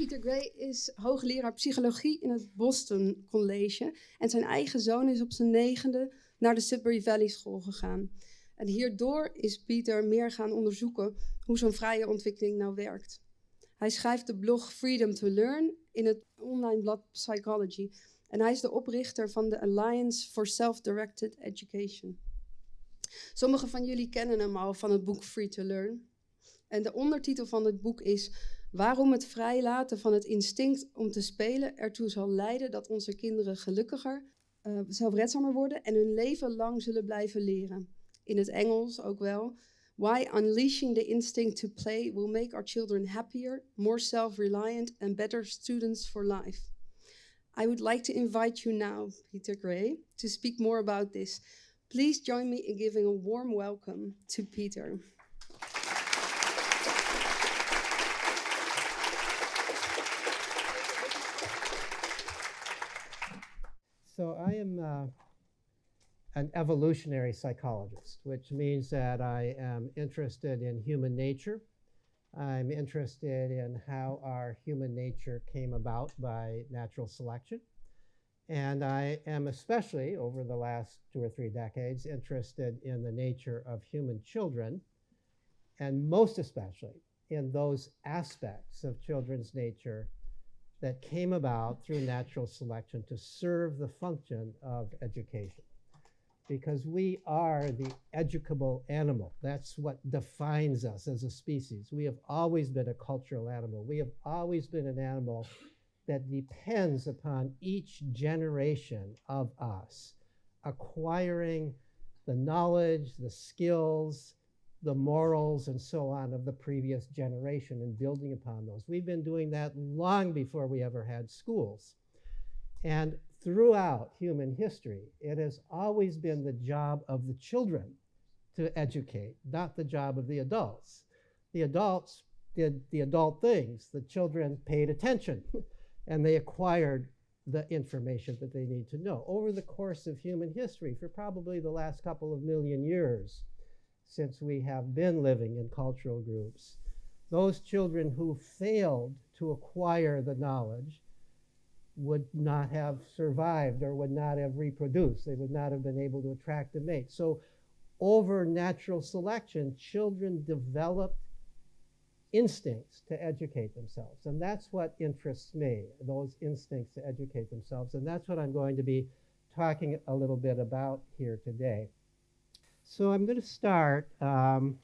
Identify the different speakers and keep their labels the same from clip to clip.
Speaker 1: Pieter Gray is hoogleraar psychologie in het Boston College. En zijn eigen zoon is op zijn negende naar de Sudbury Valley School gegaan. En hierdoor is Pieter meer gaan onderzoeken hoe zo'n vrije ontwikkeling nou werkt. Hij schrijft de blog Freedom to Learn in het online blad Psychology. En hij is de oprichter van de Alliance for Self-Directed Education. Sommigen van jullie kennen hem al van het boek Free to Learn. En de ondertitel van het boek is Waarom het vrijlaten van het instinct om te spelen ertoe zal leiden dat onze kinderen gelukkiger, uh, zelfredzamer worden en hun leven lang zullen blijven leren. In het Engels ook wel. Why unleashing the instinct to play will make our children happier, more self reliant, and better students for life. I would like to invite you now, Peter Gray, to speak more about this. Please join me in giving a warm welcome to Peter.
Speaker 2: So I am uh, an evolutionary psychologist, which means that I am interested in human nature. I'm interested in how our human nature came about by natural selection. And I am especially, over the last two or three decades, interested in the nature of human children, and most especially in those aspects of children's nature that came about through natural selection to serve the function of education. Because we are the educable animal. That's what defines us as a species. We have always been a cultural animal. We have always been an animal that depends upon each generation of us acquiring the knowledge, the skills, the morals and so on of the previous generation and building upon those. We've been doing that long before we ever had schools. And throughout human history, it has always been the job of the children to educate, not the job of the adults. The adults did the adult things, the children paid attention and they acquired the information that they need to know. Over the course of human history, for probably the last couple of million years, since we have been living in cultural groups. Those children who failed to acquire the knowledge would not have survived or would not have reproduced. They would not have been able to attract a mate. So, over natural selection, children developed instincts to educate themselves. And that's what interests me, those instincts to educate themselves. And that's what I'm going to be talking a little bit about here today. So I'm going to start um,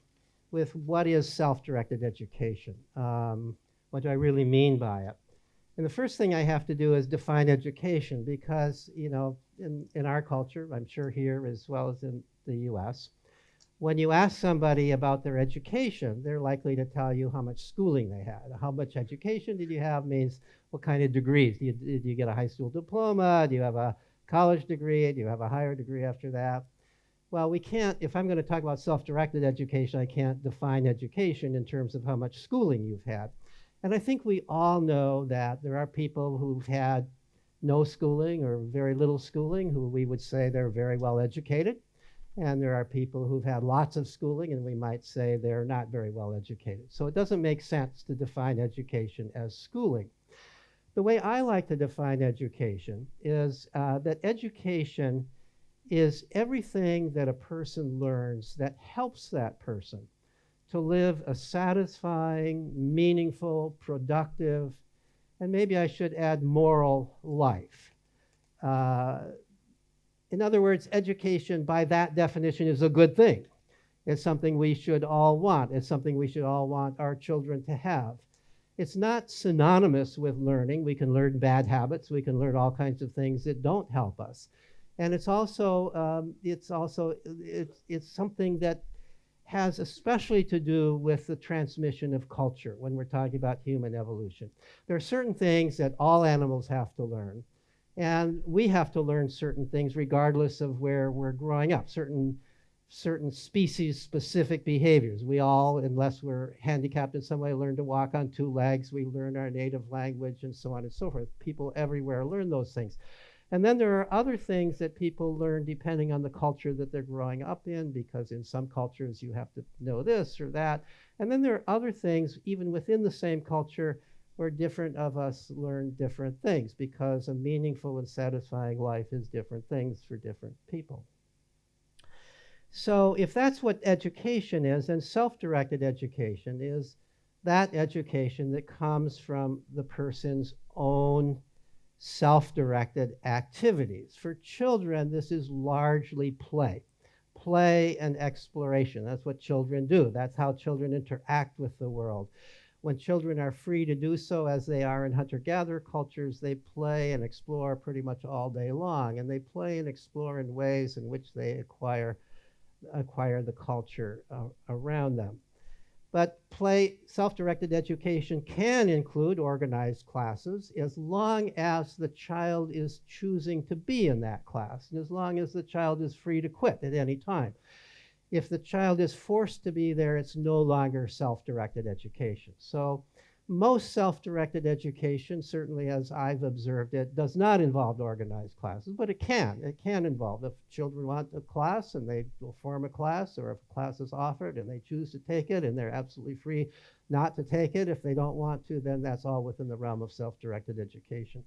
Speaker 2: with what is self-directed education. Um, what do I really mean by it? And the first thing I have to do is define education because, you know, in, in our culture, I'm sure here as well as in the US, when you ask somebody about their education, they're likely to tell you how much schooling they had. How much education did you have means what kind of degrees. Did you, did you get a high school diploma? Do you have a college degree? Do you have a higher degree after that? Well, we can't, if I'm going to talk about self-directed education, I can't define education in terms of how much schooling you've had. And I think we all know that there are people who've had no schooling or very little schooling who we would say they're very well educated. And there are people who've had lots of schooling and we might say they're not very well educated. So it doesn't make sense to define education as schooling. The way I like to define education is uh, that education is everything that a person learns that helps that person to live a satisfying, meaningful, productive, and maybe I should add moral life. Uh, in other words, education by that definition is a good thing. It's something we should all want. It's something we should all want our children to have. It's not synonymous with learning. We can learn bad habits. We can learn all kinds of things that don't help us and it's also um, it's also it's it's something that has especially to do with the transmission of culture when we're talking about human evolution. There are certain things that all animals have to learn, and we have to learn certain things regardless of where we're growing up. Certain certain species specific behaviors. We all, unless we're handicapped in some way, learn to walk on two legs. We learn our native language and so on and so forth. People everywhere learn those things. And then there are other things that people learn depending on the culture that they're growing up in, because in some cultures you have to know this or that. And then there are other things, even within the same culture, where different of us learn different things because a meaningful and satisfying life is different things for different people. So, if that's what education is, then self directed education is that education that comes from the person's own self directed activities. For children, this is largely play. Play and exploration. That's what children do. That's how children interact with the world. When children are free to do so, as they are in hunter gatherer cultures, they play and explore pretty much all day long. And they play and explore in ways in which they acquire, acquire the culture uh, around them. But play self-directed education can include organized classes as long as the child is choosing to be in that class and as long as the child is free to quit at any time. If the child is forced to be there, it's no longer self-directed education. So most self-directed education, certainly as I've observed it, does not involve organized classes, but it can. It can involve. If children want a class and they will form a class, or if a class is offered and they choose to take it and they're absolutely free not to take it. If they don't want to, then that's all within the realm of self-directed education.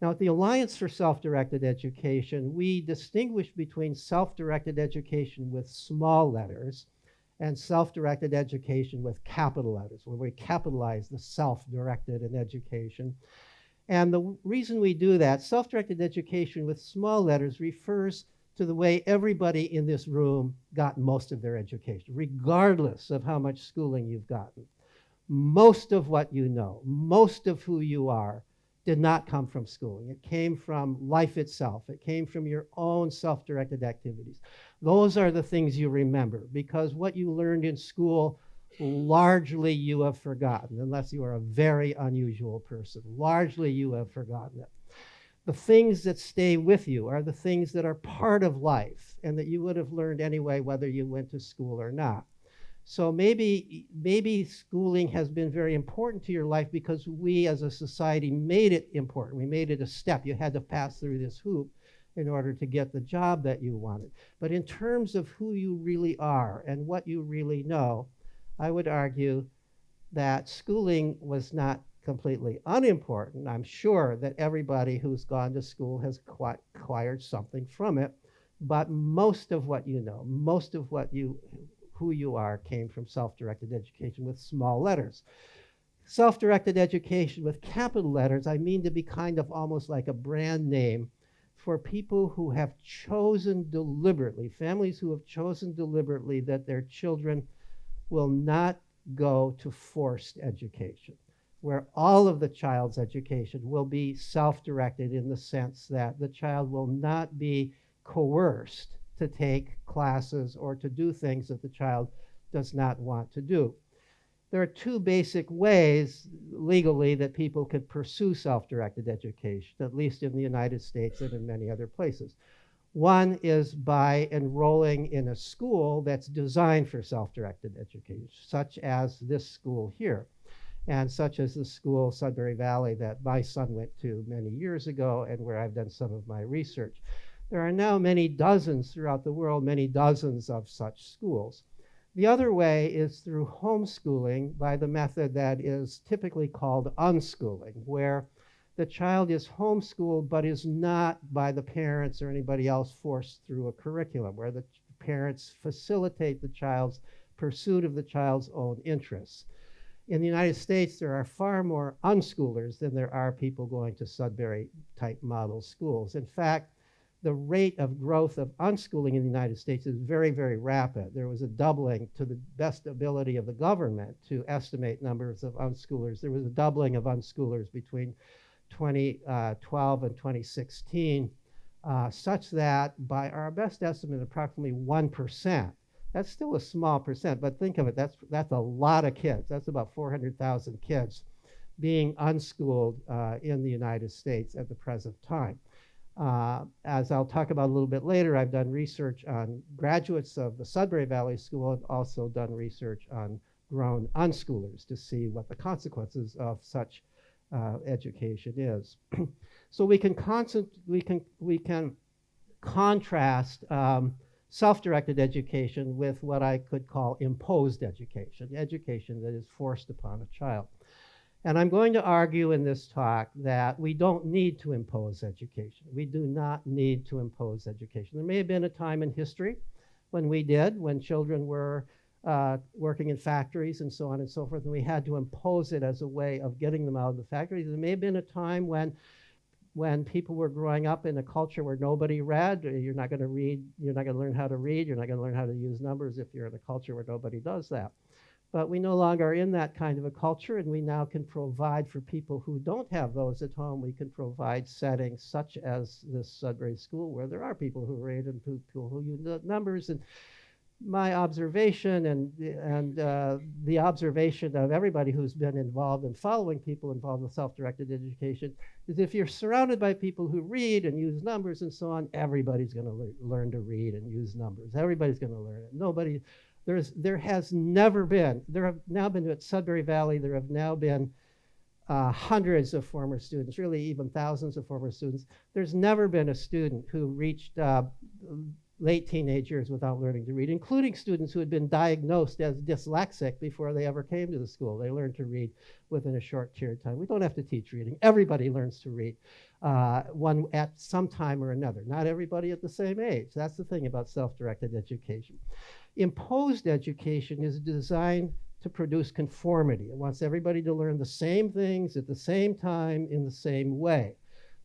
Speaker 2: Now, at the Alliance for Self-Directed Education, we distinguish between self-directed education with small letters and self-directed education with capital letters, where we capitalize the self-directed in education. And the reason we do that, self-directed education with small letters refers to the way everybody in this room got most of their education, regardless of how much schooling you've gotten. Most of what you know, most of who you are, did not come from schooling. It came from life itself. It came from your own self-directed activities. Those are the things you remember because what you learned in school, largely you have forgotten, unless you are a very unusual person. Largely you have forgotten it. The things that stay with you are the things that are part of life and that you would have learned anyway, whether you went to school or not. So maybe, maybe schooling has been very important to your life because we as a society made it important. We made it a step. You had to pass through this hoop in order to get the job that you wanted. But in terms of who you really are and what you really know, I would argue that schooling was not completely unimportant. I'm sure that everybody who's gone to school has acquired something from it, but most of what you know, most of what you who you are came from self-directed education with small letters. Self-directed education with capital letters, I mean to be kind of almost like a brand name for people who have chosen deliberately, families who have chosen deliberately that their children will not go to forced education, where all of the child's education will be self-directed in the sense that the child will not be coerced to take classes or to do things that the child does not want to do there are two basic ways legally that people could pursue self-directed education, at least in the United States and in many other places. One is by enrolling in a school that's designed for self-directed education, such as this school here, and such as the school, Sudbury Valley, that my son went to many years ago and where I've done some of my research. There are now many dozens throughout the world, many dozens of such schools. The other way is through homeschooling by the method that is typically called unschooling, where the child is homeschooled but is not by the parents or anybody else forced through a curriculum, where the parents facilitate the child's pursuit of the child's own interests. In the United States, there are far more unschoolers than there are people going to Sudbury type model schools. In fact, the rate of growth of unschooling in the United States is very, very rapid. There was a doubling to the best ability of the government to estimate numbers of unschoolers. There was a doubling of unschoolers between 2012 uh, and 2016, uh, such that by our best estimate, approximately 1%. That's still a small percent, but think of it, that's, that's a lot of kids. That's about 400,000 kids being unschooled uh, in the United States at the present time. Uh, as I'll talk about a little bit later, I've done research on graduates of the Sudbury Valley School and also done research on grown unschoolers to see what the consequences of such uh, education is. so we can, we can, we can contrast um, self-directed education with what I could call imposed education, education that is forced upon a child. And I'm going to argue in this talk that we don't need to impose education. We do not need to impose education. There may have been a time in history when we did, when children were uh, working in factories and so on and so forth, and we had to impose it as a way of getting them out of the factories. There may have been a time when when people were growing up in a culture where nobody read, you're not going to read, you're not going to learn how to read, you're not going to learn how to use numbers if you're in a culture where nobody does that. But we no longer are in that kind of a culture, and we now can provide for people who don't have those at home. We can provide settings such as this Sudbury School, where there are people who read and people who use numbers. And my observation and and uh, the observation of everybody who's been involved in following people involved with self-directed education is if you're surrounded by people who read and use numbers and so on, everybody's going to le- learn to read and use numbers. Everybody's going to learn it. Nobody there's, there has never been, there have now been at Sudbury Valley, there have now been uh, hundreds of former students, really even thousands of former students. There's never been a student who reached uh, late teenage years without learning to read, including students who had been diagnosed as dyslexic before they ever came to the school. They learned to read within a short period of time. We don't have to teach reading. Everybody learns to read uh, one at some time or another. Not everybody at the same age. That's the thing about self-directed education. Imposed education is designed to produce conformity. It wants everybody to learn the same things at the same time in the same way.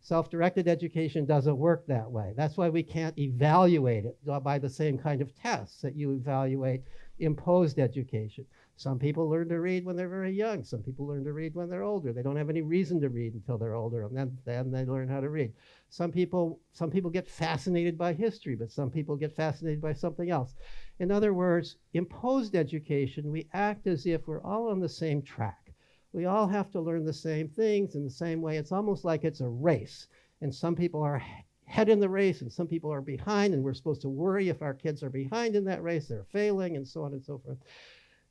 Speaker 2: Self-directed education doesn't work that way. That's why we can't evaluate it by the same kind of tests that you evaluate imposed education. Some people learn to read when they're very young. Some people learn to read when they're older. They don't have any reason to read until they're older, and then, then they learn how to read. Some people, some people get fascinated by history, but some people get fascinated by something else. In other words, imposed education, we act as if we're all on the same track. We all have to learn the same things in the same way. It's almost like it's a race. And some people are head in the race and some people are behind, and we're supposed to worry if our kids are behind in that race, they're failing, and so on and so forth.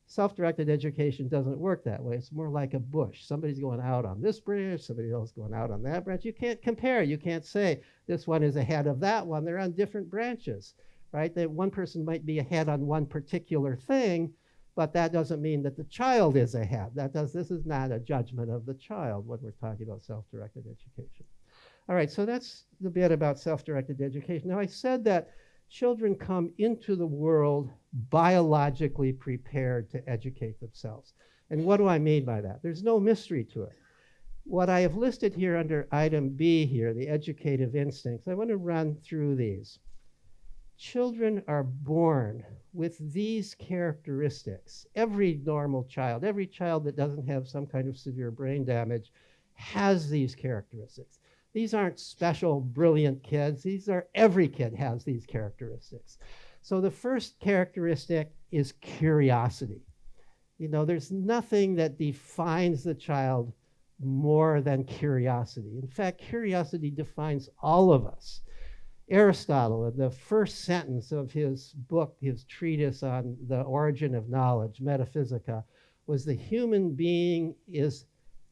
Speaker 2: Self directed education doesn't work that way. It's more like a bush. Somebody's going out on this branch, somebody else going out on that branch. You can't compare. You can't say this one is ahead of that one. They're on different branches right? That one person might be ahead on one particular thing, but that doesn't mean that the child is ahead. That does, this is not a judgment of the child when we're talking about self-directed education. All right, so that's the bit about self-directed education. Now I said that children come into the world biologically prepared to educate themselves. And what do I mean by that? There's no mystery to it. What I have listed here under item B here, the educative instincts, I want to run through these children are born with these characteristics. Every normal child, every child that doesn't have some kind of severe brain damage has these characteristics. These aren't special, brilliant kids. These are, every kid has these characteristics. So the first characteristic is curiosity. You know, there's nothing that defines the child more than curiosity. In fact, curiosity defines all of us. Aristotle, in the first sentence of his book, his treatise on the origin of knowledge, Metaphysica, was the human being is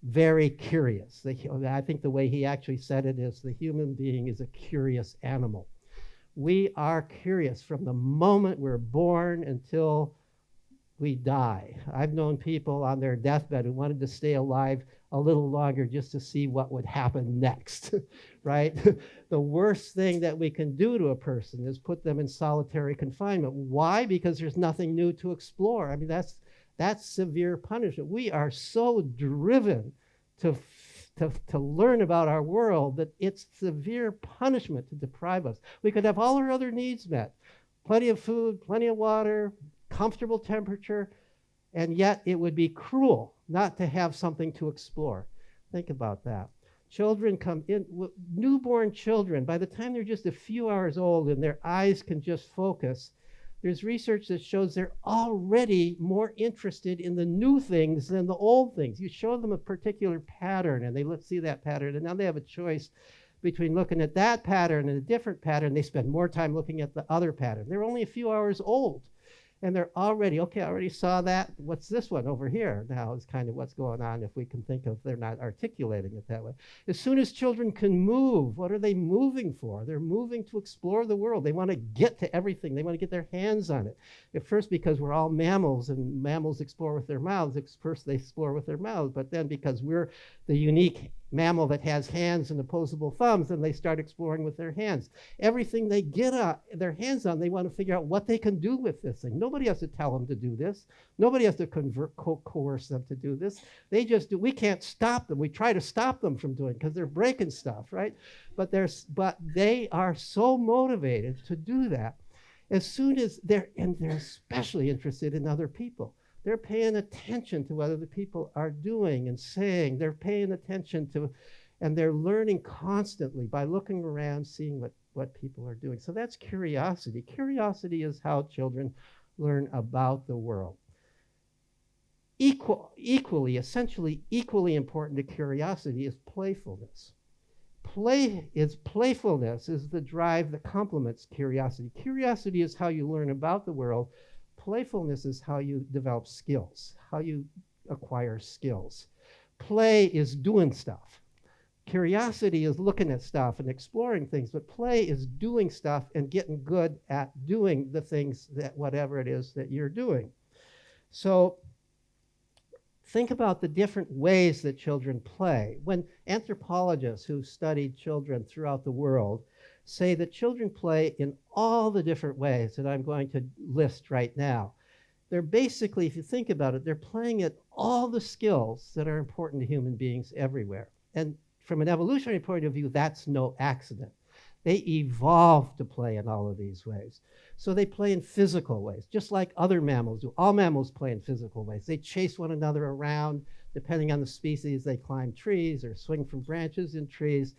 Speaker 2: very curious. The, I think the way he actually said it is the human being is a curious animal. We are curious from the moment we're born until we die. I've known people on their deathbed who wanted to stay alive a little longer just to see what would happen next, right? the worst thing that we can do to a person is put them in solitary confinement. Why? Because there's nothing new to explore. I mean, that's that's severe punishment. We are so driven to to, to learn about our world that it's severe punishment to deprive us. We could have all our other needs met plenty of food, plenty of water, comfortable temperature, and yet it would be cruel not to have something to explore. Think about that. Children come in, newborn children, by the time they're just a few hours old and their eyes can just focus, there's research that shows they're already more interested in the new things than the old things. You show them a particular pattern and they let's see that pattern, and now they have a choice between looking at that pattern and a different pattern. They spend more time looking at the other pattern. They're only a few hours old. And they're already okay i already saw that. What's this one over here now is kind of what's going on if we can think of they're not articulating it that way. As soon as children can move what are they moving for? They're moving to explore the world. They want to get to everything. They want to get their hands on it. At first because we're all mammals and mammals explore with their mouths first they explore with their mouths but then because we're the unique mammal that has hands and opposable thumbs, and they start exploring with their hands. Everything they get uh, their hands on, they want to figure out what they can do with this thing. Nobody has to tell them to do this. Nobody has to convert, co- coerce them to do this. They just do. We can't stop them. We try to stop them from doing because they're breaking stuff, right? But there's but they are so motivated to do that. As soon as they're and they're especially interested in other people they're paying attention to what other people are doing and saying. They're paying attention to, and they're learning constantly by looking around, seeing what, what people are doing. So that's curiosity. Curiosity is how children learn about the world. Equal, equally, essentially, equally important to curiosity is playfulness. Play is playfulness is the drive that complements curiosity. Curiosity is how you learn about the world playfulness is how you develop skills, how you acquire skills. Play is doing stuff. Curiosity is looking at stuff and exploring things, but play is doing stuff and getting good at doing the things that whatever it is that you're doing. So think about the different ways that children play. When anthropologists who studied children throughout the world say that children play in all the different ways that I'm going to list right now. They're basically, if you think about it, they're playing at all the skills that are important to human beings everywhere. And from an evolutionary point of view, that's no accident. They evolved to play in all of these ways. So they play in physical ways, just like other mammals do. All mammals play in physical ways. They chase one another around. Depending on the species, they climb trees or swing from branches in trees.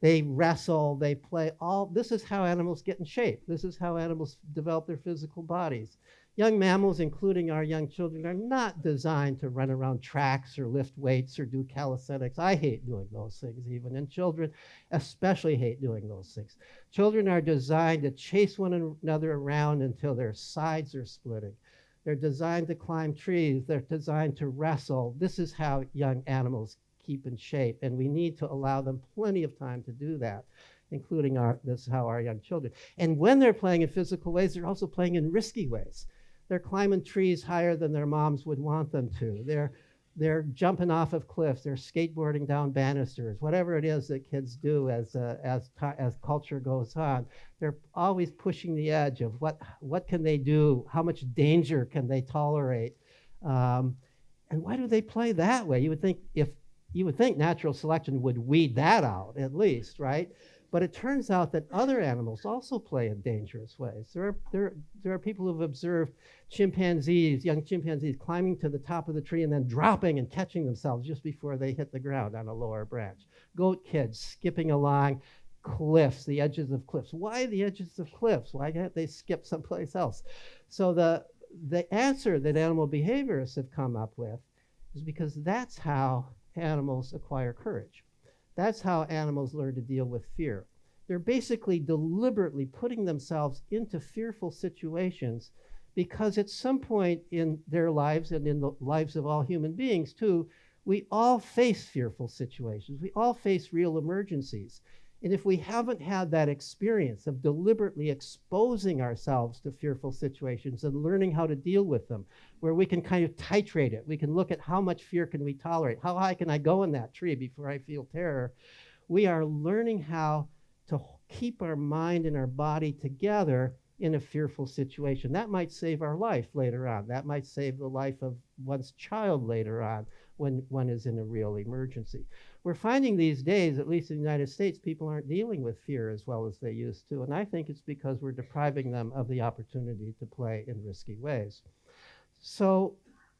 Speaker 2: They wrestle, they play. All this is how animals get in shape. This is how animals develop their physical bodies. Young mammals, including our young children, are not designed to run around tracks or lift weights or do calisthenics. I hate doing those things, even. And children especially hate doing those things. Children are designed to chase one another around until their sides are splitting. They're designed to climb trees. They're designed to wrestle. This is how young animals keep in shape. And we need to allow them plenty of time to do that, including our, this is how our young children. And when they're playing in physical ways, they're also playing in risky ways. They're climbing trees higher than their moms would want them to. They're they're jumping off of cliffs. They're skateboarding down banisters. Whatever it is that kids do as uh, as as culture goes on, they're always pushing the edge of what what can they do? How much danger can they tolerate? Um, and why do they play that way? You would think if you would think natural selection would weed that out at least, right? But it turns out that other animals also play in dangerous ways. There are, there, there are people who've observed chimpanzees, young chimpanzees, climbing to the top of the tree and then dropping and catching themselves just before they hit the ground on a lower branch. Goat kids skipping along cliffs, the edges of cliffs. Why the edges of cliffs? Why can't they skip someplace else? So the, the answer that animal behaviorists have come up with is because that's how animals acquire courage. That's how animals learn to deal with fear. They're basically deliberately putting themselves into fearful situations because at some point in their lives and in the lives of all human beings, too, we all face fearful situations. We all face real emergencies. And if we haven't had that experience of deliberately exposing ourselves to fearful situations and learning how to deal with them, where we can kind of titrate it, we can look at how much fear can we tolerate, how high can I go in that tree before I feel terror, we are learning how to keep our mind and our body together in a fearful situation. That might save our life later on. That might save the life of one's child later on when one is in a real emergency we're finding these days, at least in the United States, people aren't dealing with fear as well as they used to. And I think it's because we're depriving them of the opportunity to play in risky ways. So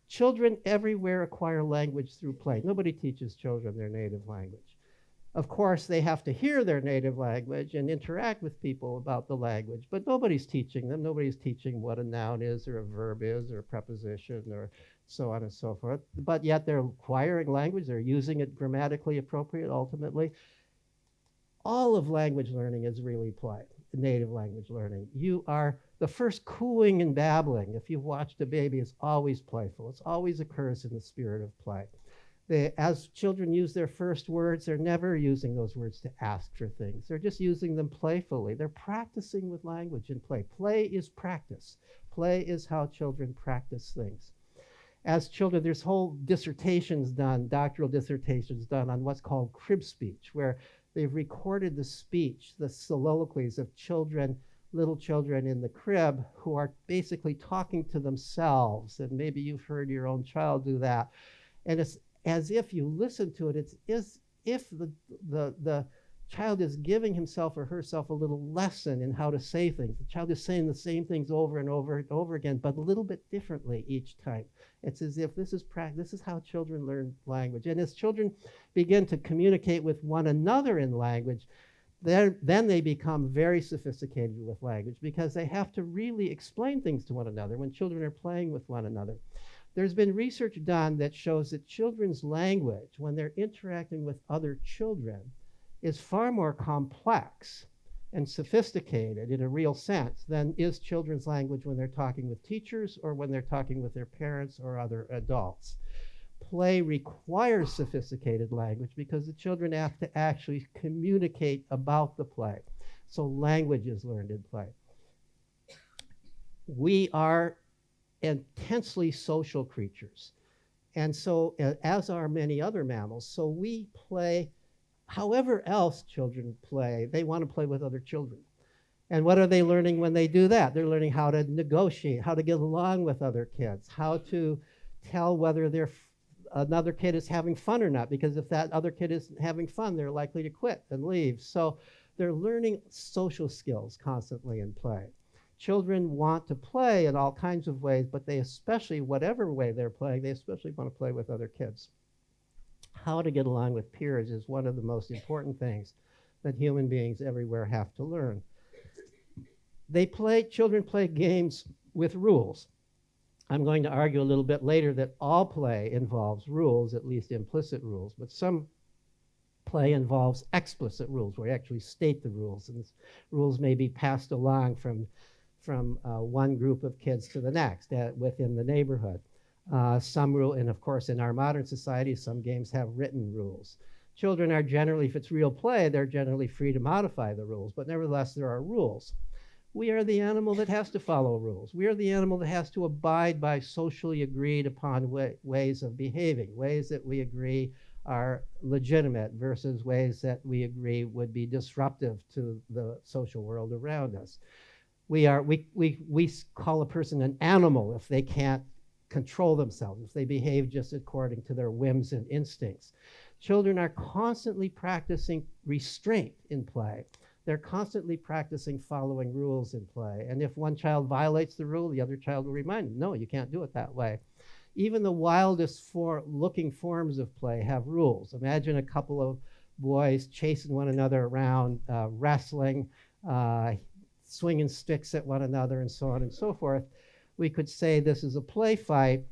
Speaker 2: children everywhere acquire language through play. Nobody teaches children their native language. Of course, they have to hear their native language and interact with people about the language, but nobody's teaching them. Nobody's teaching what a noun is, or a verb is, or a preposition, or so on and so forth. But yet they're acquiring language, they're using it grammatically appropriate ultimately. All of language learning is really play. Native language learning. You are the first cooing and babbling. If you've watched a baby, is always playful. It always occurs in the spirit of play. They, as children use their first words, they're never using those words to ask for things. They're just using them playfully. They're practicing with language in play. Play is practice. Play is how children practice things. As children, there's whole dissertations done, doctoral dissertations done on what's called crib speech, where they've recorded the speech, the soliloquies of children, little children in the crib who are basically talking to themselves. And maybe you've heard your own child do that. And it's as if you listen to it, it's as if the, the, the child is giving himself or herself a little lesson in how to say things. The child is saying the same things over and over and over again, but a little bit differently each time. It's as if this is practice. This is how children learn language. And as children begin to communicate with one another in language, then then they become very sophisticated with language because they have to really explain things to one another when children are playing with one another. There's been research done that shows that children's language, when they're interacting with other children, is far more complex and sophisticated in a real sense than is children's language when they're talking with teachers or when they're talking with their parents or other adults. Play requires sophisticated language because the children have to actually communicate about the play. So language is learned in play. We are intensely social creatures. And so, as are many other mammals, so we play however else children play, they want to play with other children. And what are they learning when they do that? They're learning how to negotiate, how to get along with other kids, how to tell whether they're another kid is having fun or not, because if that other kid isn't having fun, they're likely to quit and leave. So they're learning social skills constantly in play. Children want to play in all kinds of ways, but they especially, whatever way they're playing, they especially want to play with other kids. How to get along with peers is one of the most important things that human beings everywhere have to learn. They play, children play games with rules. I'm going to argue a little bit later that all play involves rules, at least implicit rules, but some play involves explicit rules where you actually state the rules, and rules may be passed along from from uh, one group of kids to the next uh, within the neighborhood. Uh, some rule, and of course, in our modern society, some games have written rules. Children are generally, if it's real play, they're generally free to modify the rules, but nevertheless, there are rules. We are the animal that has to follow rules. We are the animal that has to abide by socially agreed upon way, ways of behaving, ways that we agree are legitimate versus ways that we agree would be disruptive to the social world around us we are we, we, we call a person an animal if they can't control themselves, if they behave just according to their whims and instincts. Children are constantly practicing restraint in play. They're constantly practicing following rules in play. And if one child violates the rule, the other child will remind them, no, you can't do it that way. Even the wildest for looking forms of play have rules. Imagine a couple of boys chasing one another around, uh, wrestling, uh, swinging sticks at one another and so on and so forth, we could say this is a play fight.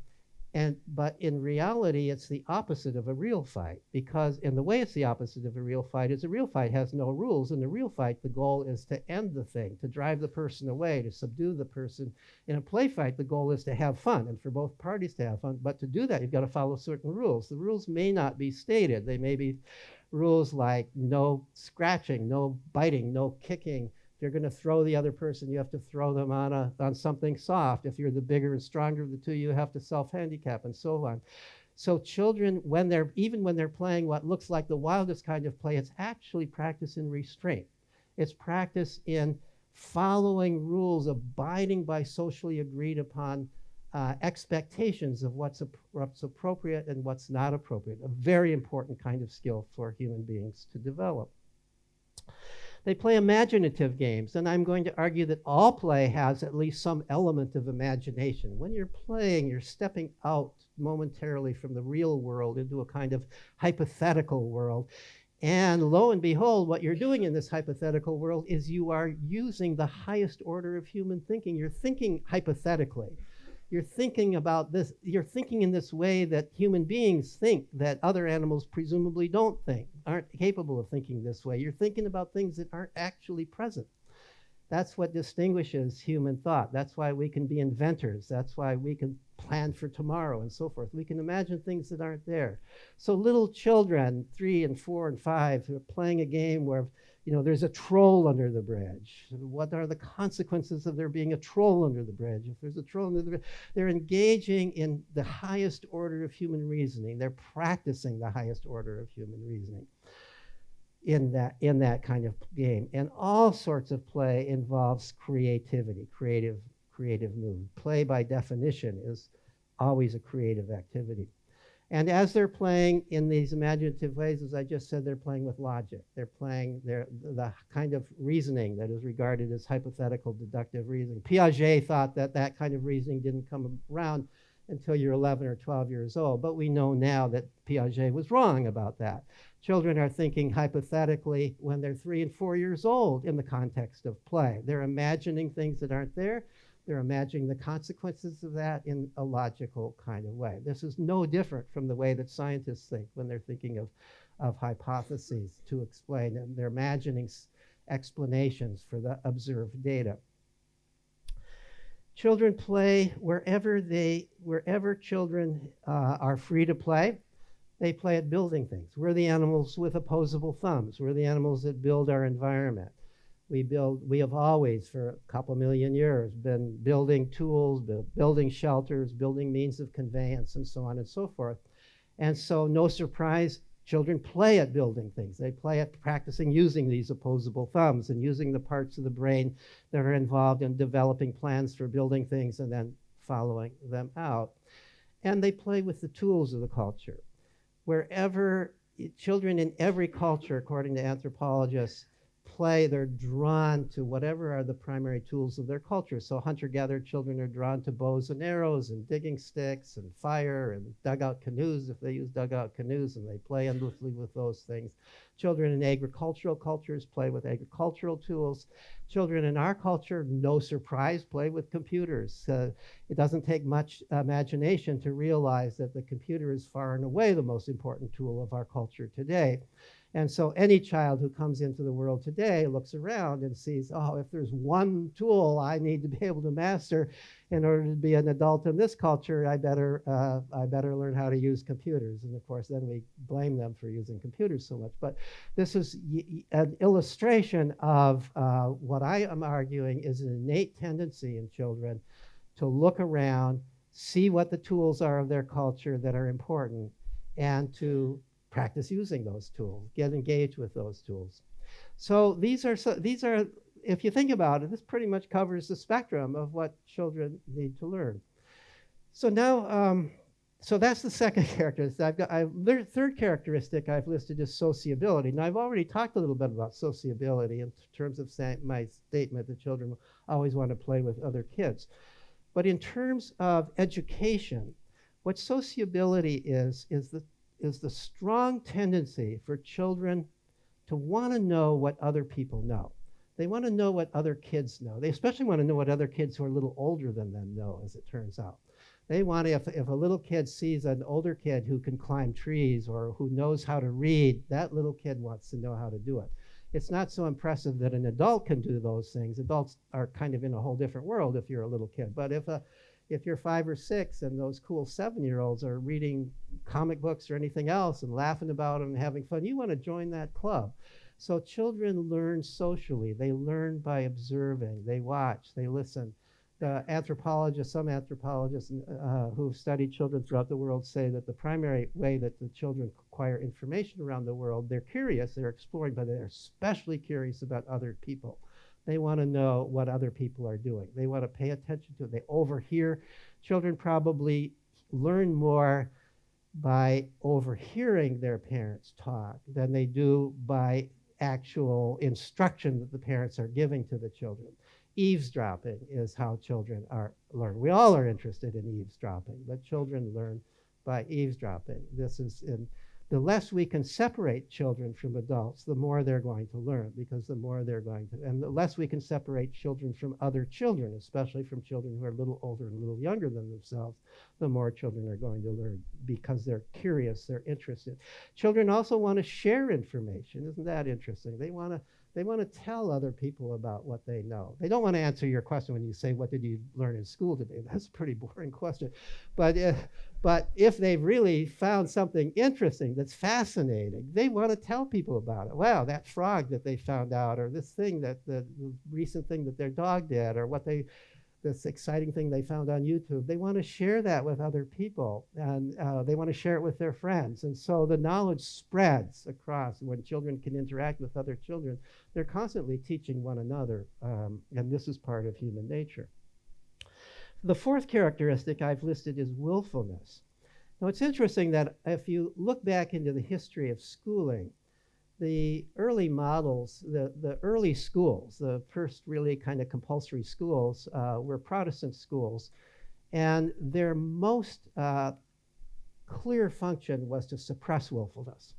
Speaker 2: And, but in reality, it's the opposite of a real fight because in the way it's the opposite of a real fight is a real fight has no rules. In a real fight, the goal is to end the thing, to drive the person away, to subdue the person. In a play fight, the goal is to have fun and for both parties to have fun. But to do that, you've got to follow certain rules. The rules may not be stated. They may be rules like no scratching, no biting, no kicking, you're going to throw the other person, you have to throw them on, a, on something soft. If you're the bigger and stronger of the two, you have to self handicap and so on. So children, when they're even when they're playing what looks like the wildest kind of play, it's actually practice in restraint. It's practice in following rules, abiding by socially agreed upon uh, expectations of what's, what's appropriate and what's not appropriate. A very important kind of skill for human beings to develop. They play imaginative games, and I'm going to argue that all play has at least some element of imagination. When you're playing, you're stepping out momentarily from the real world into a kind of hypothetical world. And lo and behold, what you're doing in this hypothetical world is you are using the highest order of human thinking. You're thinking hypothetically you're thinking about this, you're thinking in this way that human beings think that other animals presumably don't think, aren't capable of thinking this way. You're thinking about things that aren't actually present. That's what distinguishes human thought. That's why we can be inventors. That's why we can plan for tomorrow and so forth. We can imagine things that aren't there. So little children, three and four and five, who are playing a game where you know there's a troll under the bridge. What are the consequences of there being a troll under the bridge? If there's a troll under the bridge, they're engaging in the highest order of human reasoning. They're practicing the highest order of human reasoning in that in that kind of game. And all sorts of play involves creativity, creative creative mood. Play by definition is always a creative activity. And as they're playing in these imaginative ways, as I just said, they're playing with logic. They're playing their, the kind of reasoning that is regarded as hypothetical deductive reasoning. Piaget thought that that kind of reasoning didn't come around until you're 11 or 12 years old, but we know now that Piaget was wrong about that. Children are thinking hypothetically when they're three and four years old in the context of play. They're imagining things that aren't there. They're imagining the consequences of that in a logical kind of way. This is no different from the way that scientists think when they're thinking of, of hypotheses to explain, and they're imagining explanations for the observed data. Children play wherever they, wherever children uh, are free to play. They play at building things. We're the animals with opposable thumbs. We're the animals that build our environment. We build, we have always, for a couple million years, been building tools, building shelters, building means of conveyance, and so on and so forth. And so, no surprise, children play at building things. They play at practicing using these opposable thumbs and using the parts of the brain that are involved in developing plans for building things and then following them out. And they play with the tools of the culture. Wherever children in every culture, according to anthropologists, play, they're drawn to whatever are the primary tools of their culture. So hunter gatherer children are drawn to bows and arrows and digging sticks and fire and dugout canoes if they use dugout canoes and they play endlessly with those things. Children in agricultural cultures play with agricultural tools. Children in our culture, no surprise, play with computers. Uh, it doesn't take much imagination to realize that the computer is far and away the most important tool of our culture today. And so any child who comes into the world today looks around and sees, oh, if there's one tool I need to be able to master in order to be an adult in this culture, I better, uh, I better learn how to use computers. And of course, then we blame them for using computers so much. But this is an illustration of uh, what I am arguing is an innate tendency in children to look around, see what the tools are of their culture that are important, and to practice using those tools, get engaged with those tools. So these are, so, these are, if you think about it, this pretty much covers the spectrum of what children need to learn. So now, um, so that's the second characteristic. I've got I've, the third characteristic I've listed is sociability. Now I've already talked a little bit about sociability in terms of my statement that children always want to play with other kids. But in terms of education, what sociability is, is the is the strong tendency for children to want to know what other people know. They want to know what other kids know. They especially want to know what other kids who are a little older than them know, as it turns out. They want to, if, if a little kid sees an older kid who can climb trees or who knows how to read, that little kid wants to know how to do it. It's not so impressive that an adult can do those things. Adults are kind of in a whole different world if you're a little kid. But if a if you're five or six and those cool seven year olds are reading comic books or anything else and laughing about them and having fun, you want to join that club. So children learn socially. They learn by observing. They watch. They listen. The anthropologists, some anthropologists uh, who've studied children throughout the world say that the primary way that the children acquire information around the world, they're curious, they're exploring, but they're especially curious about other people. They want to know what other people are doing. They want to pay attention to it. They overhear. Children probably learn more by overhearing their parents talk than they do by actual instruction that the parents are giving to the children. Eavesdropping is how children are learn. We all are interested in eavesdropping, but children learn by eavesdropping. This is in the less we can separate children from adults, the more they're going to learn, because the more they're going to, and the less we can separate children from other children, especially from children who are a little older and a little younger than themselves, the more children are going to learn because they're curious, they're interested. Children also want to share information. Isn't that interesting? They want to They want to tell other people about what they know. They don't want to answer your question when you say, What did you learn in school today? That's a pretty boring question. But, uh, but if they've really found something interesting that's fascinating, they want to tell people about it. Wow, that frog that they found out, or this thing that the recent thing that their dog did, or what they this exciting thing they found on YouTube. They want to share that with other people and uh, they want to share it with their friends. And so the knowledge spreads across when children can interact with other children. They're constantly teaching one another, um, and this is part of human nature. The fourth characteristic I've listed is willfulness. Now, it's interesting that if you look back into the history of schooling, the early models, the, the early schools, the first really kind of compulsory schools, uh, were Protestant schools. And their most uh, clear function was to suppress willfulness.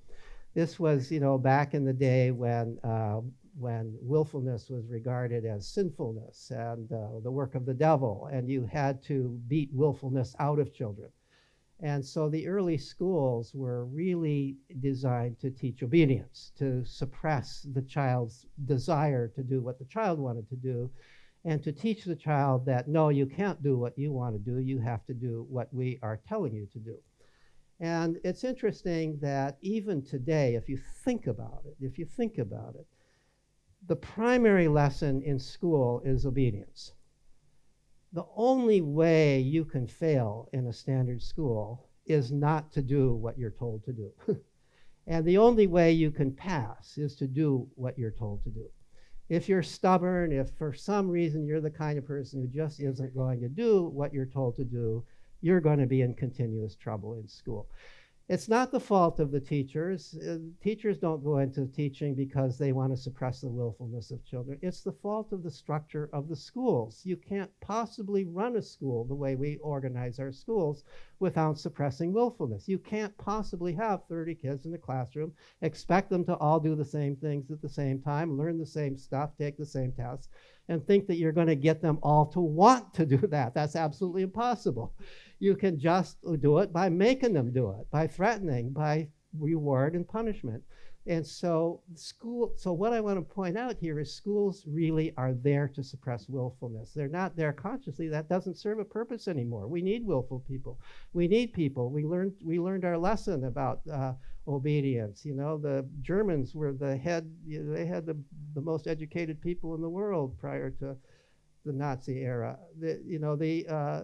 Speaker 2: This was, you know, back in the day when, uh, when willfulness was regarded as sinfulness and uh, the work of the devil, and you had to beat willfulness out of children. And so the early schools were really designed to teach obedience, to suppress the child's desire to do what the child wanted to do, and to teach the child that no, you can't do what you want to do, you have to do what we are telling you to do. And it's interesting that even today, if you think about it, if you think about it, the primary lesson in school is obedience the only way you can fail in a standard school is not to do what you're told to do. and the only way you can pass is to do what you're told to do. If you're stubborn, if for some reason you're the kind of person who just isn't going to do what you're told to do, you're going to be in continuous trouble in school. It's not the fault of the teachers. Uh, teachers don't go into teaching because they want to suppress the willfulness of children. It's the fault of the structure of the schools. You can't possibly run a school the way we organize our schools without suppressing willfulness. You can't possibly have 30 kids in a classroom, expect them to all do the same things at the same time, learn the same stuff, take the same tests, and think that you're going to get them all to want to do that. That's absolutely impossible. You can just do it by making them do it, by threatening, by reward and punishment. And so school so what I want to point out here is schools really are there to suppress willfulness. They're not there consciously. That doesn't serve a purpose anymore. We need willful people. We need people. We learned we learned our lesson about uh, obedience. You know, the Germans were the head you know, they had the, the most educated people in the world prior to the Nazi era. The, you know, the, uh,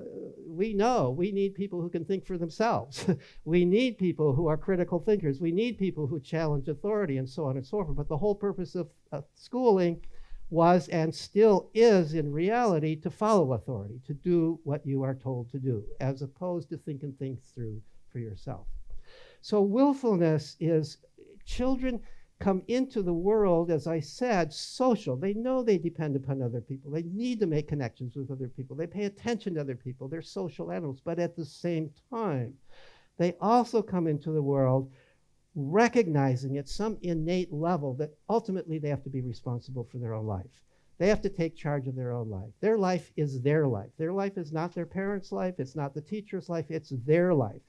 Speaker 2: we know we need people who can think for themselves. we need people who are critical thinkers. We need people who challenge authority and so on and so forth. But the whole purpose of uh, schooling was and still is in reality to follow authority, to do what you are told to do, as opposed to think and think through for yourself. So willfulness is children come into the world, as I said, social. They know they depend upon other people. They need to make connections with other people. They pay attention to other people. They're social animals. But at the same time, they also come into the world recognizing at some innate level that ultimately they have to be responsible for their own life. They have to take charge of their own life. Their life is their life. Their life is not their parents' life, it's not the teacher's life, it's their life.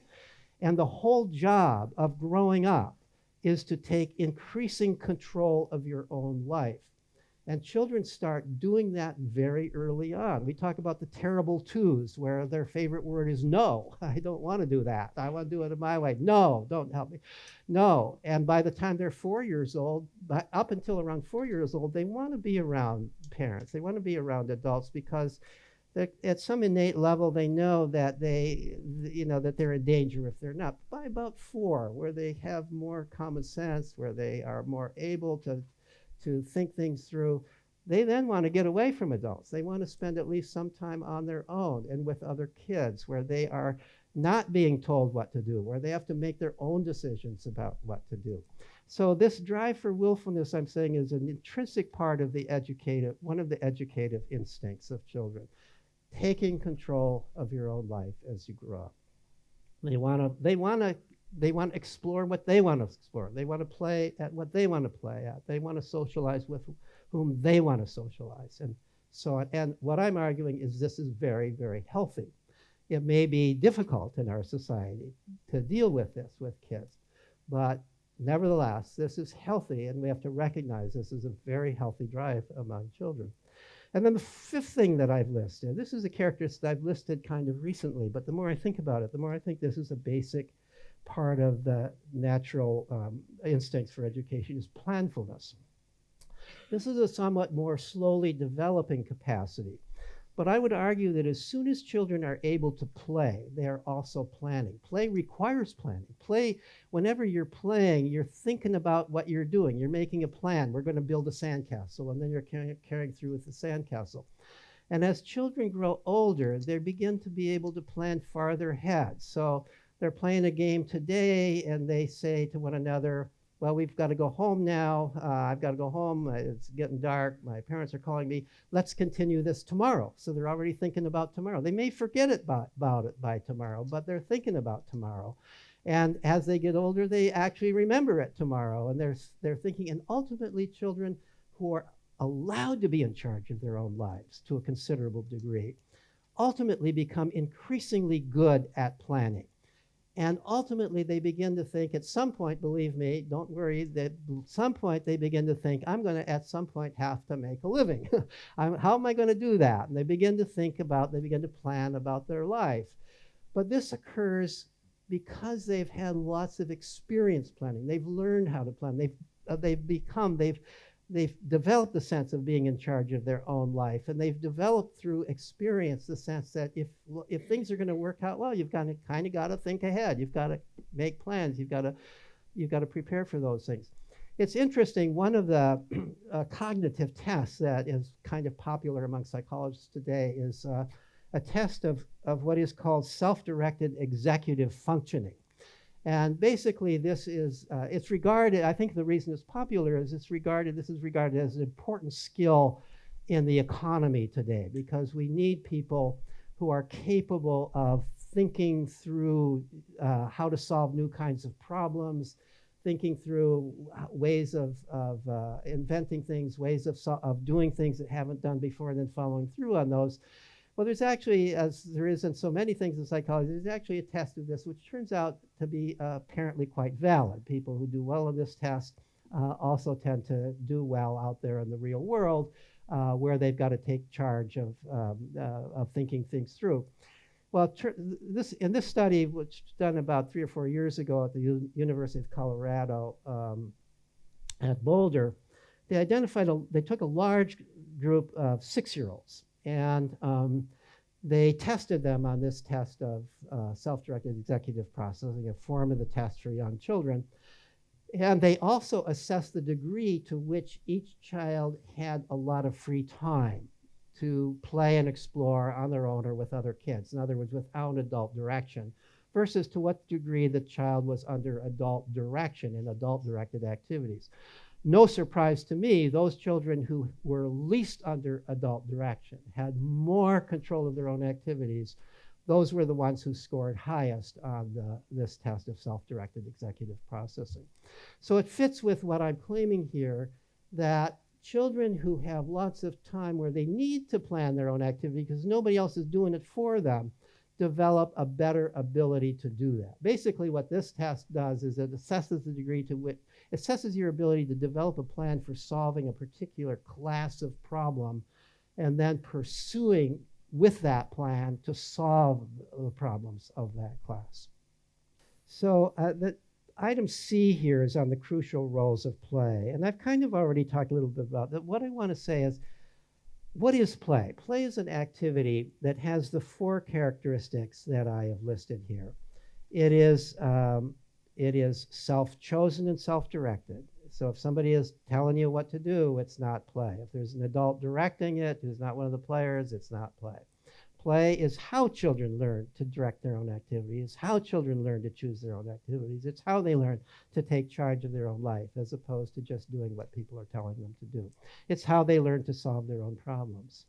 Speaker 2: And the whole job of growing up is to take increasing control of your own life. And children start doing that very early on. We talk about the terrible twos, where their favorite word is no. I don't want to do that. I want to do it my way. No, don't help me. No. And by the time they're four years old, up until around four years old, they want to be around parents. They want to be around adults because at some innate level they know that they you know that they're in danger if they're not. By about four where they have more common sense where they are more able to to think things through they then want to get away from adults. They want to spend at least some time on their own and with other kids where they are not being told what to do where they have to make their own decisions about what to do. So this drive for willfulness i'm saying is an intrinsic part of the educative one of the educative instincts of children taking control of your own life as you grow up. They want to they want to they want to explore what they want to explore. They want to play at what they want to play at. They want to socialize with whom they want to socialize and so on. And what I'm arguing is this is very very healthy. It may be difficult in our society to deal with this with kids, but Nevertheless, this is healthy, and we have to recognize this is a very healthy drive among children. And then the fifth thing that I've listed, this is a characteristic I've listed kind of recently, but the more I think about it, the more I think this is a basic part of the natural um, instincts for education is planfulness. This is a somewhat more slowly developing capacity. But I would argue that as soon as children are able to play, they are also planning. Play requires planning. Play, whenever you're playing, you're thinking about what you're doing. You're making a plan. We're going to build a sandcastle, and then you're carrying, carrying through with the sandcastle. And as children grow older, they begin to be able to plan farther ahead. So they're playing a game today, and they say to one another, well, we've got to go home now. Uh, I've got to go home. It's getting dark. My parents are calling me. Let's continue this tomorrow. So they're already thinking about tomorrow. They may forget it by, about it by tomorrow, but they're thinking about tomorrow. And as they get older, they actually remember it tomorrow. And they're, they're thinking, and ultimately, children who are allowed to be in charge of their own lives to a considerable degree ultimately become increasingly good at planning. And ultimately, they begin to think at some point, believe me, don't worry, that at some point they begin to think, I'm going to at some point have to make a living. how am I going to do that? And they begin to think about, they begin to plan about their life. But this occurs because they've had lots of experience planning. They've learned how to plan. They've, uh, they've become, they've they've developed the sense of being in charge of their own life and they've developed through experience the sense that if if things are going to work out well you've got to kind of got to think ahead. You've got to make plans. You've got to you've got to prepare for those things. It's interesting one of the uh, cognitive tests that is kind of popular among psychologists today is uh, a test of, of what is called self-directed executive functioning and basically, this is, uh, it's regarded, I think the reason it's popular is it's regarded, this is regarded as an important skill in the economy today because we need people who are capable of thinking through uh, how to solve new kinds of problems, thinking through ways of, of uh, inventing things, ways of, so of doing things that haven't done before, and then following through on those. Well, there's actually, as there is in so many things in psychology, there's actually a test of this, which turns out to be uh, apparently quite valid. People who do well on this test uh, also tend to do well out there in the real world, uh, where they've got to take charge of, um, uh, of thinking things through. Well, this, in this study, which was done about three or four years ago at the U University of Colorado um, at Boulder, they identified, a, they took a large group of six-year-olds and um, they tested them on this test of uh, self-directed executive processing, a form of the test for young children. And they also assessed the degree to which each child had a lot of free time to play and explore on their own or with other kids. In other words, without adult direction, versus to what degree the child was under adult direction in adult directed activities no surprise to me, those children who were least under adult direction, had more control of their own activities, those were the ones who scored highest on the, this test of self-directed executive processing. So it fits with what I'm claiming here, that children who have lots of time where they need to plan their own activity because nobody else is doing it for them, develop a better ability to do that. Basically what this test does is it assesses the degree to which assesses your ability to develop a plan for solving a particular class of problem and then pursuing with that plan to solve the problems of that class. So uh, the item C here is on the crucial roles of play. And I've kind of already talked a little bit about that. What I want to say is, what is play? Play is an activity that has the four characteristics that I have listed here. It is um, it is self-chosen and self-directed. So if somebody is telling you what to do, it's not play. If there's an adult directing it who's not one of the players, it's not play. Play is how children learn to direct their own activities, how children learn to choose their own activities. It's how they learn to take charge of their own life as opposed to just doing what people are telling them to do. It's how they learn to solve their own problems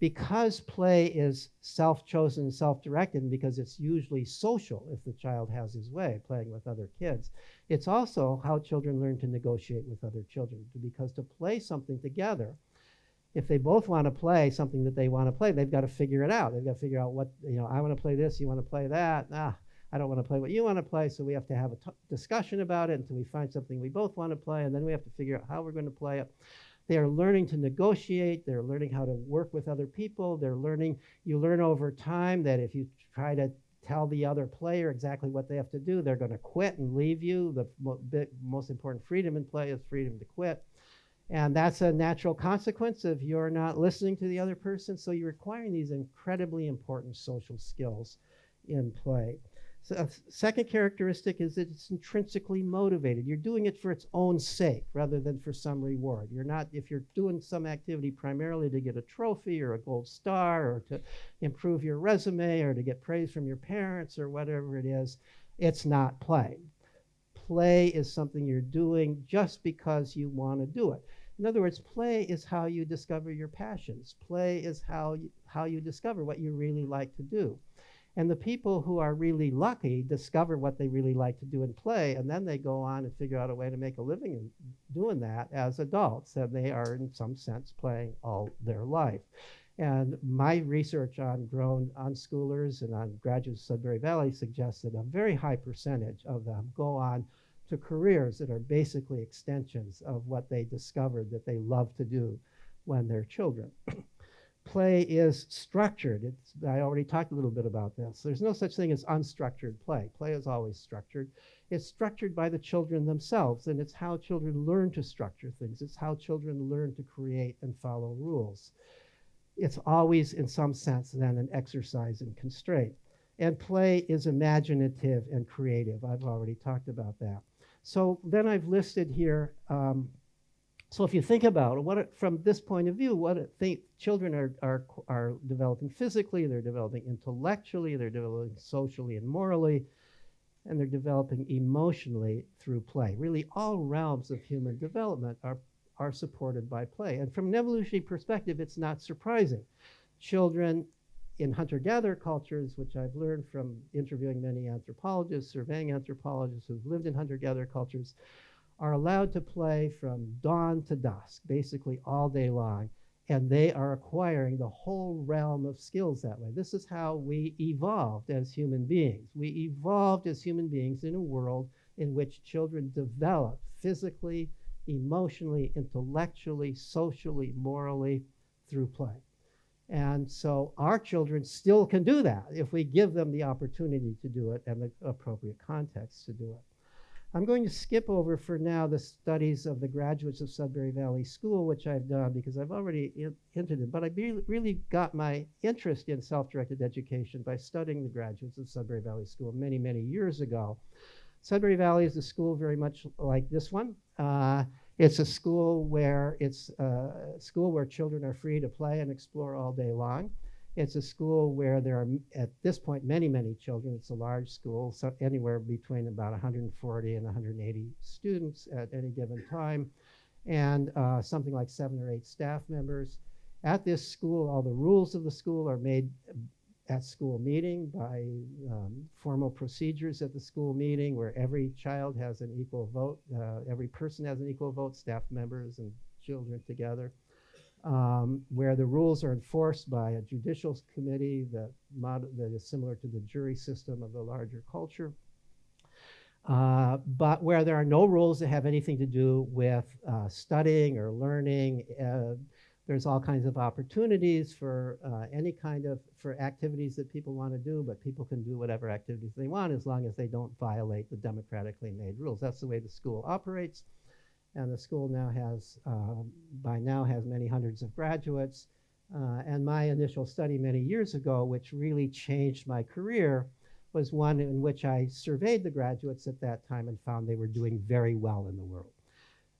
Speaker 2: because play is self-chosen, self-directed, and because it's usually social if the child has his way, playing with other kids, it's also how children learn to negotiate with other children. Because to play something together, if they both want to play something that they want to play, they've got to figure it out. They've got to figure out what, you know, I want to play this, you want to play that. Ah, I don't want to play what you want to play, so we have to have a discussion about it until we find something we both want to play, and then we have to figure out how we're going to play it. They are learning to negotiate. They're learning how to work with other people. They're learning, you learn over time that if you try to tell the other player exactly what they have to do, they're going to quit and leave you. The mo- most important freedom in play is freedom to quit. And that's a natural consequence of you're not listening to the other person. So you're acquiring these incredibly important social skills in play. So a second characteristic is that it's intrinsically motivated. You're doing it for its own sake rather than for some reward. You're not, if you're doing some activity primarily to get a trophy or a gold star or to improve your resume or to get praise from your parents or whatever it is, it's not play. Play is something you're doing just because you want to do it. In other words, play is how you discover your passions. Play is how you, how you discover what you really like to do. And the people who are really lucky discover what they really like to do and play, and then they go on and figure out a way to make a living in doing that as adults. And they are, in some sense, playing all their life. And my research on grown unschoolers and on graduates of Sudbury Valley suggests that a very high percentage of them go on to careers that are basically extensions of what they discovered that they love to do when they're children. Play is structured. It's, I already talked a little bit about this. There's no such thing as unstructured play. Play is always structured. It's structured by the children themselves, and it's how children learn to structure things. It's how children learn to create and follow rules. It's always, in some sense, then an exercise in constraint. And play is imaginative and creative. I've already talked about that. So then I've listed here um, so if you think about it, what from this point of view, what children are, are, are developing physically, they're developing intellectually, they're developing socially and morally, and they're developing emotionally through play. Really, all realms of human development are, are supported by play. And from an evolutionary perspective, it's not surprising. Children in hunter-gatherer cultures, which I've learned from interviewing many anthropologists, surveying anthropologists who've lived in hunter-gatherer cultures, are allowed to play from dawn to dusk, basically all day long, and they are acquiring the whole realm of skills that way. This is how we evolved as human beings. We evolved as human beings in a world in which children develop physically, emotionally, intellectually, socially, morally through play. And so our children still can do that if we give them the opportunity to do it and the appropriate context to do it. I'm going to skip over for now the studies of the graduates of Sudbury Valley School, which I've done because I've already in, hinted it. But I be, really got my interest in self-directed education by studying the graduates of Sudbury Valley School many, many years ago. Sudbury Valley is a school very much like this one. Uh, it's a school where it's a school where children are free to play and explore all day long. It's a school where there are, at this point, many, many children. It's a large school, so anywhere between about 140 and 180 students at any given time, and uh, something like seven or eight staff members. At this school, all the rules of the school are made at school meeting by um, formal procedures at the school meeting where every child has an equal vote, uh, every person has an equal vote, staff members and children together um, where the rules are enforced by a judicial committee that, that is similar to the jury system of the larger culture. Uh, but where there are no rules that have anything to do with uh, studying or learning, uh, there's all kinds of opportunities for uh, any kind of for activities that people want to do, but people can do whatever activities they want as long as they don't violate the democratically made rules. That's the way the school operates and the school now has, uh, by now has many hundreds of graduates. Uh, and my initial study many years ago, which really changed my career, was one in which I surveyed the graduates at that time and found they were doing very well in the world.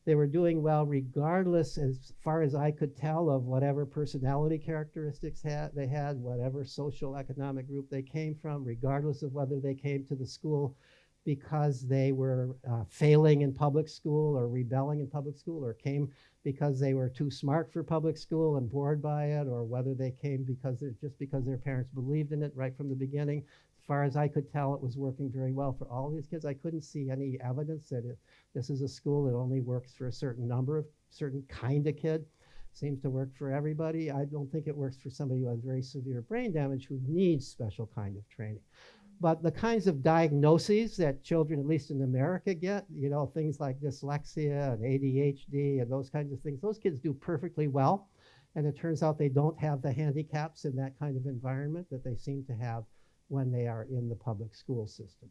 Speaker 2: They were doing well regardless, as far as I could tell, of whatever personality characteristics they had, whatever social economic group they came from, regardless of whether they came to the school because they were uh, failing in public school or rebelling in public school or came because they were too smart for public school and bored by it or whether they came because just because their parents believed in it right from the beginning. As far as i could tell it was working very well for all these kids. I couldn't see any evidence that it, this is a school that only works for a certain number of certain kind of kid. Seems to work for everybody. I don't think it works for somebody who has very severe brain damage who needs special kind of training but the kinds of diagnoses that children, at least in America, get, you know, things like dyslexia and ADHD and those kinds of things, those kids do perfectly well. And it turns out they don't have the handicaps in that kind of environment that they seem to have when they are in the public school system.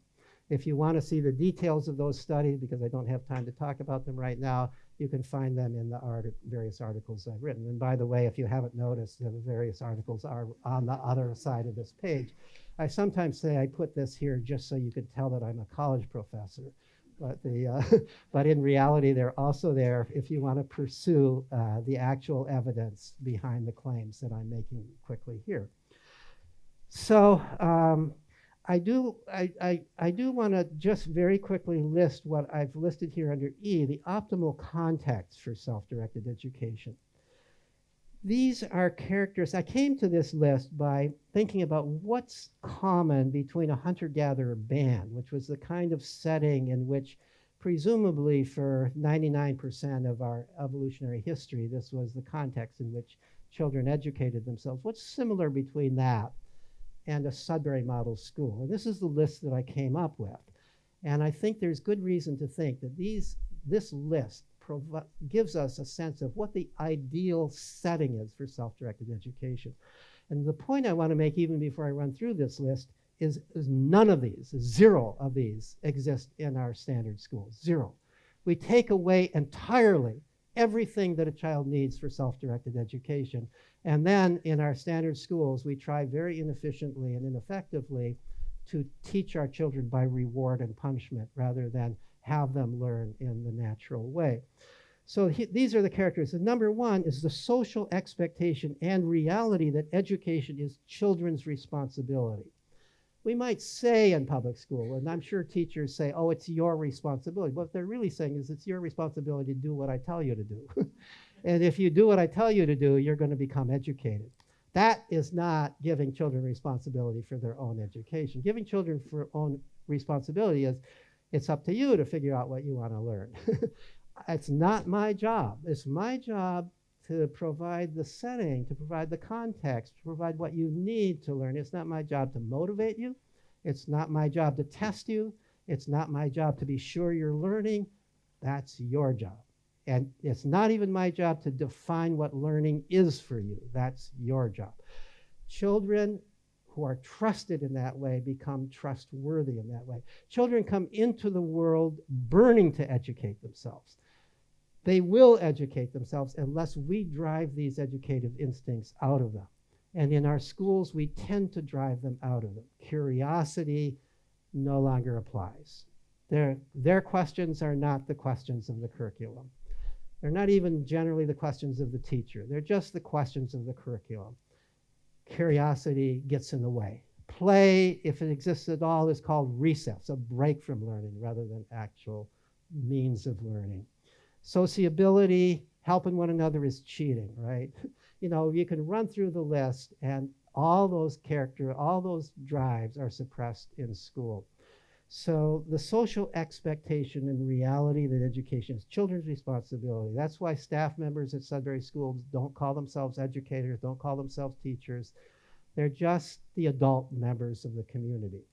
Speaker 2: If you want to see the details of those studies, because I don't have time to talk about them right now, you can find them in the artic various articles I've written. And by the way, if you haven't noticed, the various articles are on the other side of this page. I sometimes say I put this here just so you could tell that I'm a college professor. But, the, uh, but in reality, they're also there if you want to pursue uh, the actual evidence behind the claims that I'm making quickly here. So um, I do, I, I, I do want to just very quickly list what I've listed here under E, the optimal context for self-directed education. These are characters, I came to this list by thinking about what's common between a hunter-gatherer band, which was the kind of setting in which presumably for 99% of our evolutionary history, this was the context in which children educated themselves. What's similar between that and a Sudbury Model School? And this is the list that I came up with. And I think there's good reason to think that these, this list gives us a sense of what the ideal setting is for self-directed education. And the point I want to make even before I run through this list is, is none of these, zero of these exist in our standard schools, zero. We take away entirely everything that a child needs for self-directed education. And then in our standard schools, we try very inefficiently and ineffectively to teach our children by reward and punishment rather than have them learn in the natural way. So he, these are the characters. And number one is the social expectation and reality that education is children's responsibility. We might say in public school, and I'm sure teachers say, oh, it's your responsibility. What they're really saying is it's your responsibility to do what I tell you to do. and if you do what I tell you to do, you're going to become educated. That is not giving children responsibility for their own education. Giving children for own responsibility is it's up to you to figure out what you want to learn. it's not my job. It's my job to provide the setting, to provide the context, to provide what you need to learn. It's not my job to motivate you. It's not my job to test you. It's not my job to be sure you're learning. That's your job. And it's not even my job to define what learning is for you. That's your job. Children who are trusted in that way become trustworthy in that way. Children come into the world burning to educate themselves. They will educate themselves unless we drive these educative instincts out of them. And in our schools, we tend to drive them out of them. Curiosity no longer applies. Their, their questions are not the questions of the curriculum. They're not even generally the questions of the teacher. They're just the questions of the curriculum curiosity gets in the way. Play, if it exists at all, is called recess, a break from learning rather than actual means of learning. Sociability, helping one another is cheating, right? You know, you can run through the list and all those character, all those drives are suppressed in school. So the social expectation and reality that education is children's responsibility. That's why staff members at Sudbury Schools don't call themselves educators, don't call themselves teachers. They're just the adult members of the community.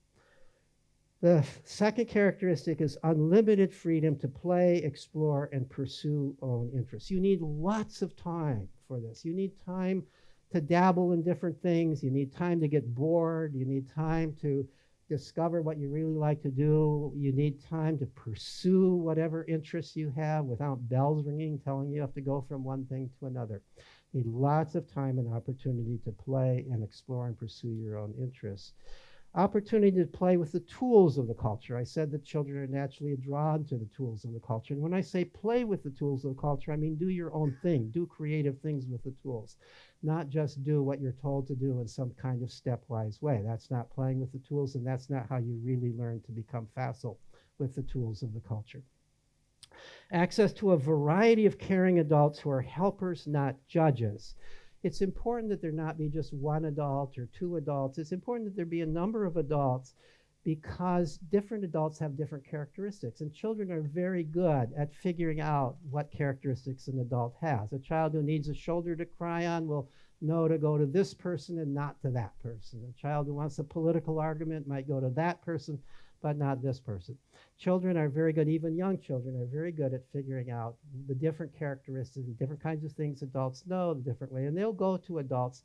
Speaker 2: The second characteristic is unlimited freedom to play, explore, and pursue own interests. You need lots of time for this. You need time to dabble in different things. You need time to get bored. You need time to discover what you really like to do. You need time to pursue whatever interests you have without bells ringing telling you have to go from one thing to another. You need lots of time and opportunity to play and explore and pursue your own interests. Opportunity to play with the tools of the culture. I said that children are naturally drawn to the tools of the culture. And when I say play with the tools of the culture, I mean do your own thing, do creative things with the tools not just do what you're told to do in some kind of stepwise way. That's not playing with the tools, and that's not how you really learn to become facile with the tools of the culture. Access to a variety of caring adults who are helpers, not judges. It's important that there not be just one adult or two adults. It's important that there be a number of adults because different adults have different characteristics, and children are very good at figuring out what characteristics an adult has. A child who needs a shoulder to cry on will know to go to this person and not to that person. A child who wants a political argument might go to that person, but not this person. Children are very good, even young children are very good at figuring out the different characteristics and different kinds of things adults know the different way. And they'll go to adults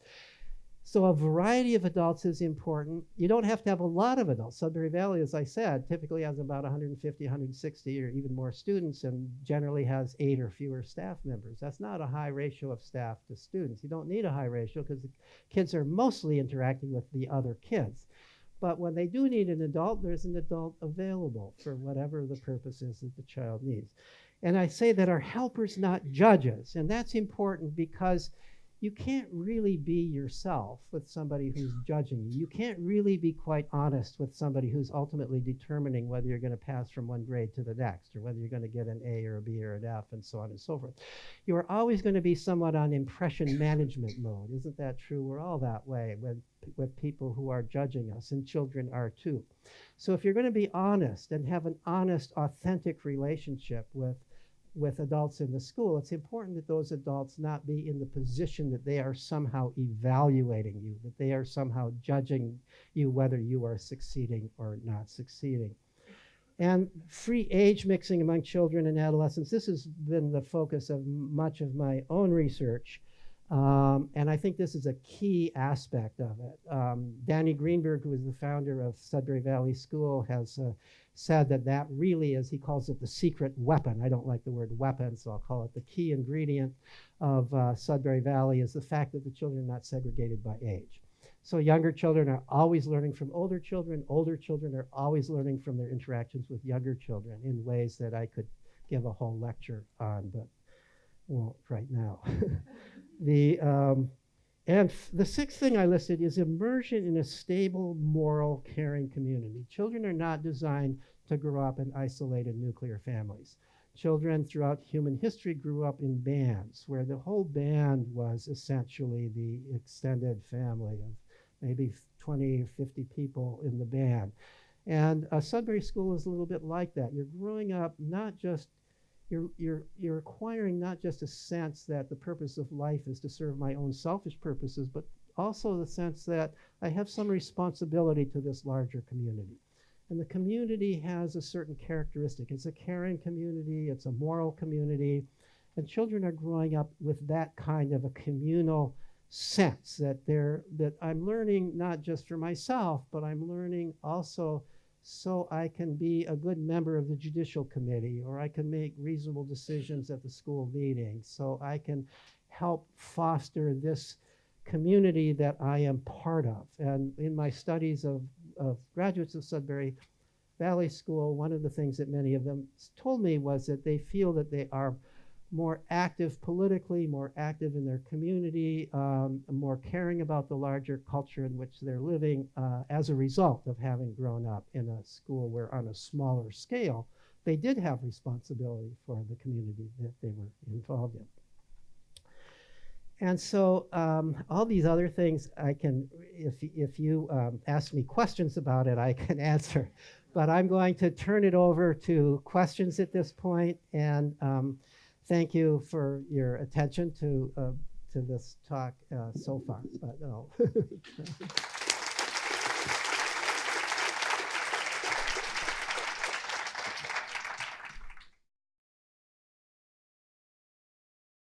Speaker 2: so a variety of adults is important. You don't have to have a lot of adults. Sudbury Valley, as I said, typically has about 150, 160 or even more students and generally has eight or fewer staff members. That's not a high ratio of staff to students. You don't need a high ratio because the kids are mostly interacting with the other kids. But when they do need an adult, there's an adult available for whatever the purpose is that the child needs. And I say that our helpers, not judges. And that's important because you can't really be yourself with somebody who's judging you. You can't really be quite honest with somebody who's ultimately determining whether you're going to pass from one grade to the next or whether you're going to get an A or a B or an F and so on and so forth. You are always going to be somewhat on impression management mode. Isn't that true? We're all that way with, with people who are judging us, and children are too. So if you're going to be honest and have an honest, authentic relationship with with adults in the school, it's important that those adults not be in the position that they are somehow evaluating you, that they are somehow judging you whether you are succeeding or not succeeding. And free age mixing among children and adolescents, this has been the focus of much of my own research. Um, and I think this is a key aspect of it. Um, Danny Greenberg, who is the founder of Sudbury Valley School, has uh, said that that really is, he calls it the secret weapon. I don't like the word weapon, so I'll call it the key ingredient of uh, Sudbury Valley is the fact that the children are not segregated by age. So younger children are always learning from older children. Older children are always learning from their interactions with younger children in ways that I could give a whole lecture on, but won't right now. the um, and the sixth thing I listed is immersion in a stable, moral, caring community. Children are not designed to grow up in isolated nuclear families. Children throughout human history grew up in bands where the whole band was essentially the extended family of maybe 20 or 50 people in the band. And a Sudbury School is a little bit like that. You're growing up not just you're, you're, you're acquiring not just a sense that the purpose of life is to serve my own selfish purposes, but also the sense that I have some responsibility to this larger community. And the community has a certain characteristic. It's a caring community, it's a moral community, and children are growing up with that kind of a communal sense that they're that I'm learning not just for myself, but I'm learning also so I can be a good member of the judicial committee or I can make reasonable decisions at the school meeting so I can help foster this community that I am part of. And in my studies of, of graduates of Sudbury Valley School, one of the things that many of them told me was that they feel that they are more active politically, more active in their community, um, more caring about the larger culture in which they're living uh, as a result of having grown up in a school where, on a smaller scale, they did have responsibility for the community that they were involved in. And so um, all these other things I can, if, if you um, ask me questions about it, I can answer. But I'm going to turn it over to questions at this point and um, thank you for your attention to uh, to this talk uh, so far. But, no.